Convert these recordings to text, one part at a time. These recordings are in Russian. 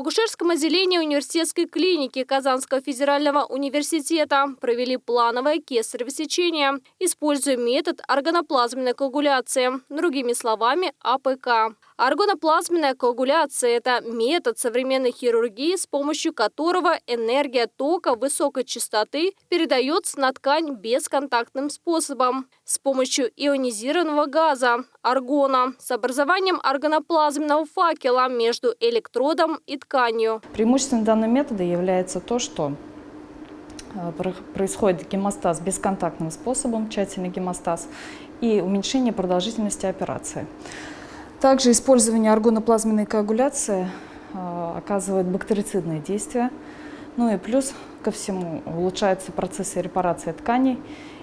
Акушерском отделении университетской клиники Казанского федерального университета провели плановое кесарево сечение, используя метод аргоноплазменной коагуляции, другими словами АПК. Аргоноплазменная коагуляция – это метод современной хирургии, с помощью которого энергия тока высокой частоты передается на ткань бесконтактным способом с помощью ионизированного газа – аргона с образованием аргоноплазменного факела между электродом и тканью. Преимуществом данного метода является то, что э, происходит гемостаз бесконтактным способом, тщательный гемостаз, и уменьшение продолжительности операции. Также использование аргоноплазменной коагуляции э, оказывает бактерицидное действие. Ну и плюс ко всему улучшается процесс репарации тканей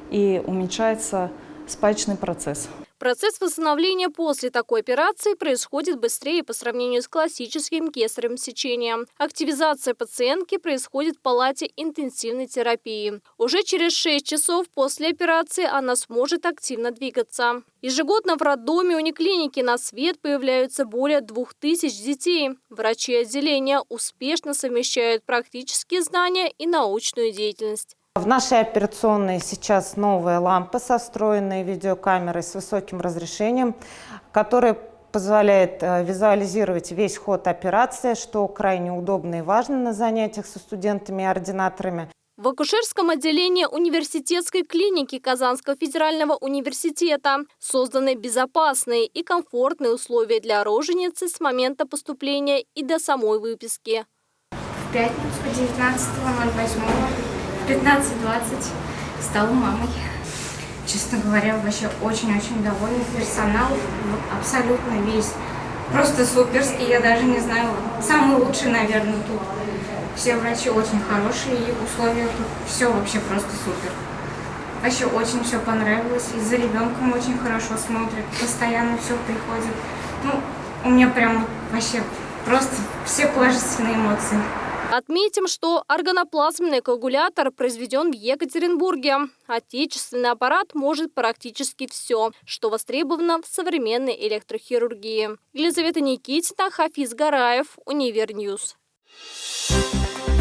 и уменьшается спаечный процесс. Процесс восстановления после такой операции происходит быстрее по сравнению с классическим кесаревым сечением. Активизация пациентки происходит в палате интенсивной терапии. Уже через 6 часов после операции она сможет активно двигаться. Ежегодно в роддоме униклиники на свет появляются более 2000 детей. Врачи отделения успешно совмещают практические знания и научную деятельность. В нашей операционной сейчас новая лампа со встроенной видеокамерой с высоким разрешением, которая позволяет э, визуализировать весь ход операции, что крайне удобно и важно на занятиях со студентами и ординаторами. В акушерском отделении университетской клиники Казанского федерального университета созданы безопасные и комфортные условия для роженицы с момента поступления и до самой выписки. В пятницу 19.08 15-20 стала мамой. Честно говоря, вообще очень-очень довольна. Персонал абсолютно весь. Просто суперский, я даже не знаю, самый лучший, наверное, тут. Все врачи очень хорошие, и условия тут все вообще просто супер. Вообще очень все понравилось, и за ребенком очень хорошо смотрят, постоянно все приходит. Ну, у меня прям вообще просто все положительные эмоции. Отметим, что аргоноплазменный коагулятор произведен в Екатеринбурге. Отечественный аппарат может практически все, что востребовано в современной электрохирургии. Елизавета Никитина, Хафиз Гараев, Univer News. Thank you.